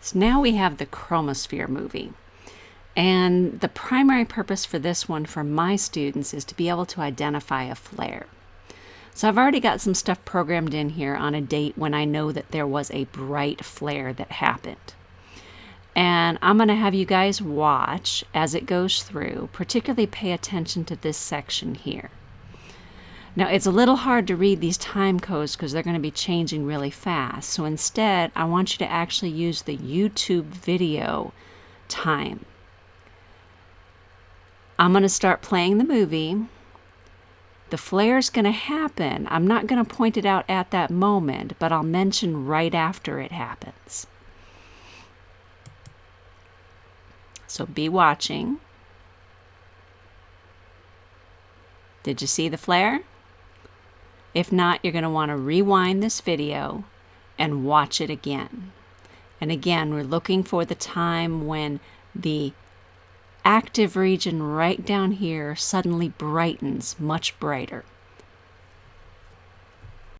So now we have the chromosphere movie. And the primary purpose for this one for my students is to be able to identify a flare. So I've already got some stuff programmed in here on a date when I know that there was a bright flare that happened. And I'm going to have you guys watch as it goes through, particularly pay attention to this section here. Now, it's a little hard to read these time codes because they're going to be changing really fast. So instead, I want you to actually use the YouTube video time. I'm going to start playing the movie. The flare is going to happen. I'm not going to point it out at that moment, but I'll mention right after it happens. So be watching. Did you see the flare? If not, you're going to want to rewind this video and watch it again. And again, we're looking for the time when the active region right down here suddenly brightens much brighter.